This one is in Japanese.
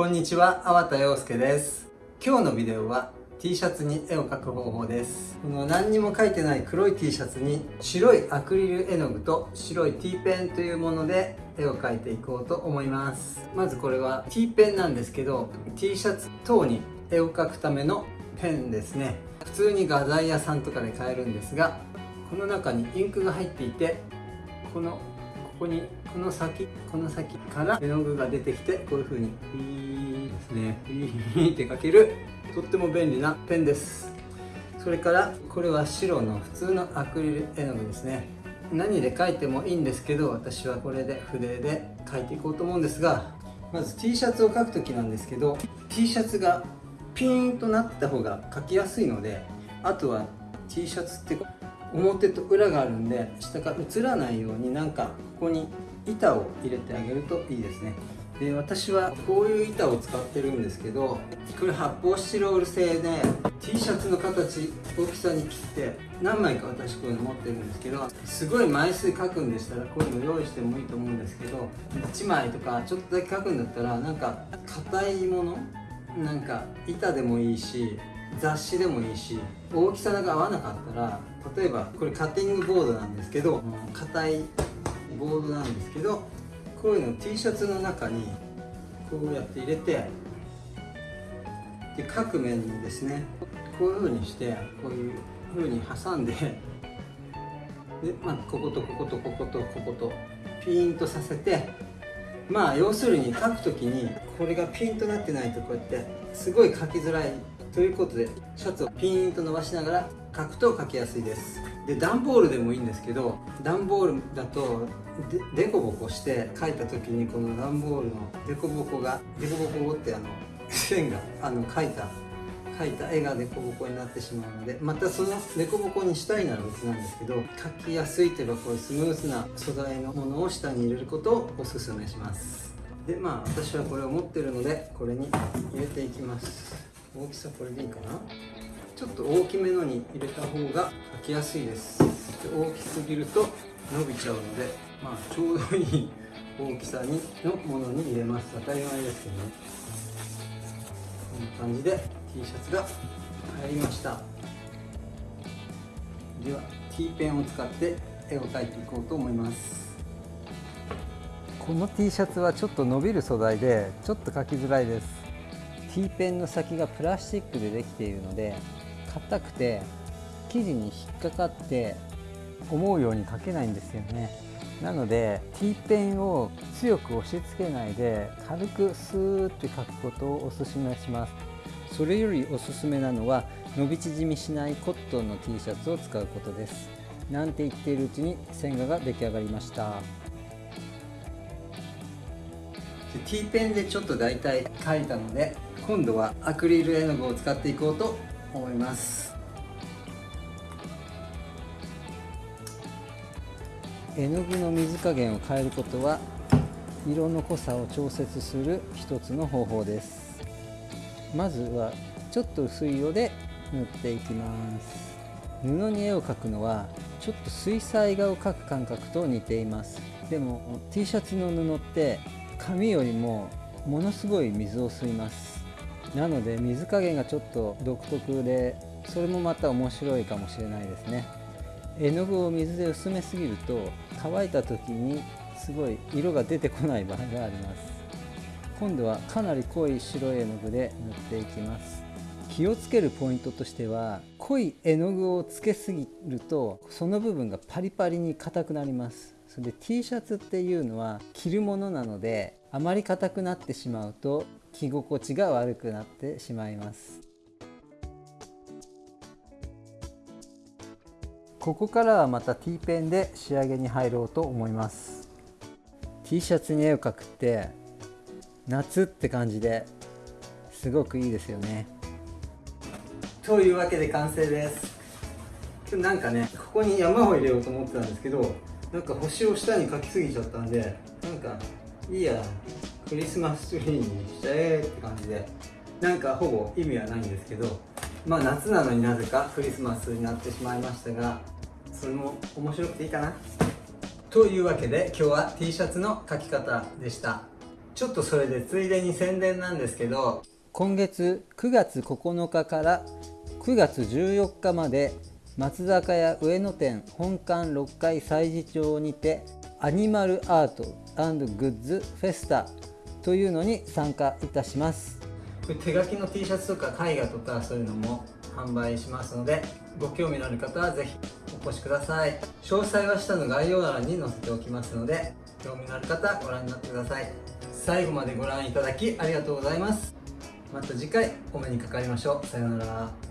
こんにちは、粟田洋介です。今日のビデオは T シャツに絵を描く方法です。この何にも描いてない黒い T シャツに白いアクリル絵の具と白い T ペンというもので絵を描いていこうと思います。まずこれは T ペンなんですけど T シャツ等に絵を描くためのペンですね。普通に画材屋さんとかで買えるんですがこの中にインクが入っていてこのここにこの先この先から絵の具が出てきてこういう風にピーですね。ピーって描けるとっても便利なペンです。それからこれは白の普通のアクリル絵の具ですね。何で描いてもいいんですけど私はこれで筆で描いていこうと思うんですがまず T シャツを描く時なんですけど T シャツがピーンとなった方が描きやすいのであとは T シャツって表と裏があるんで下から映らないようになんかここに板を入れてあげるといいですね。で私はこういう板を使ってるんですけどこれ発泡スチロール製で T シャツの形大きさに切って何枚か私こういうの持ってるんですけどすごい枚数書くんでしたらこういうの用意してもいいと思うんですけど1枚とかちょっとだけ書くんだったらなんか硬いものなんか板でもいいし雑誌でもいいし大きさが合わなかったら例えばこれカッティングボードなんですけど硬いボードなんですけどこういうの T シャツの中にこうやって入れてで各面にですねこういう風にしてこういう風に挟んでで、まあ、こことこことこことこことピーンとさせてまあ要するに書く時にこれがピンとなってないとこうやってすごい書きづらいということでシャツをピーンと伸ばしながら書くと書きやすいです。で段ボールでもいいんですけど段ボールだとでこぼこして書いた時にこの段ボールのでこぼこがでこぼこってあの線があの書いた描いた絵が凸凹になってしまうのでまたその凸凹にしたいなら別なんですけど描きやすいといえばこういうスムーズな素材のものを下に入れることをおすすめします。でまあ私はこれを持ってるのでこれに入れていきます。大きさこれでいいかな？ちょっと大きめのに入れた方が描きやすいです。大きすぎると伸びちゃうのでまあちょうどいい大きさにのものに入れます当たり前ですけどねこんな感じで T シャツが入りました。では T ペンを使って絵を描いていこうと思います。この T シャツはちょっと伸びる素材でちょっと描きづらいです。T ペンの先がプラスチックでできているので硬くて生地に引っかかって思うように描けないんですよね。なので T ペンを強く押し付けないで軽くスーって描くことをおすすめします。それよりおすすめなのは伸び縮みしないコットンの T シャツを使うことです。なんて言っているうちに線画が出来上がりました。T ペンでちょっと大体描いたので今度はアクリル絵の具を使っていこうと思います。絵の具の水加減を変えることは色の濃さを調節する一つの方法です。まずはちょっと薄い色で塗っていきます。布に絵を描くのはちょっと水彩画を描く感覚と似ています。でも T シャツの布って紙よりもものすごい水を吸います。なので水加減がちょっと独特でそれもまた面白いかもしれないですね。絵の具を水で薄めすぎると乾いた時にすごい色が出てこない場合があります。今度はかなり濃い白い絵の具で塗っていきます。気をつけるポイントとしては濃い絵の具をつけすぎるとその部分がパリパリに硬くなります。それで T シャツっていうのは着るものなのであまり硬くなってしまうと着心地が悪くなってしまいます。ここからはまた T ペンで仕上げに入ろうと思います。T シャツに絵を描くって夏って感じですごくいいですよね。というわけで完成です。なんかねここに山を入れようと思ってたんですけどなんか星を下に描きすぎちゃったんでなんかいいや。クリスマスツリーにしちゃえって感じで。なんかほぼ意味はないんですけどまあ夏なのになぜかクリスマスになってしまいましたがそれも面白くていいかな。というわけで今日は T シャツの描き方でした。ちょっとそれでついでに宣伝なんですけど今月9月9日から9月14日まで松坂屋上野店本館6階催事町にてアニマルアートグッズフェスタというのに参加いたします。手書きの T シャツとか絵画とかそういうのも販売しますのでご興味のある方はぜひお越しください。詳細は下の概要欄に載せておきますので興味のある方はご覧になってください。最後までご覧いただきありがとうございます。また次回お目にかかりましょう。さようなら。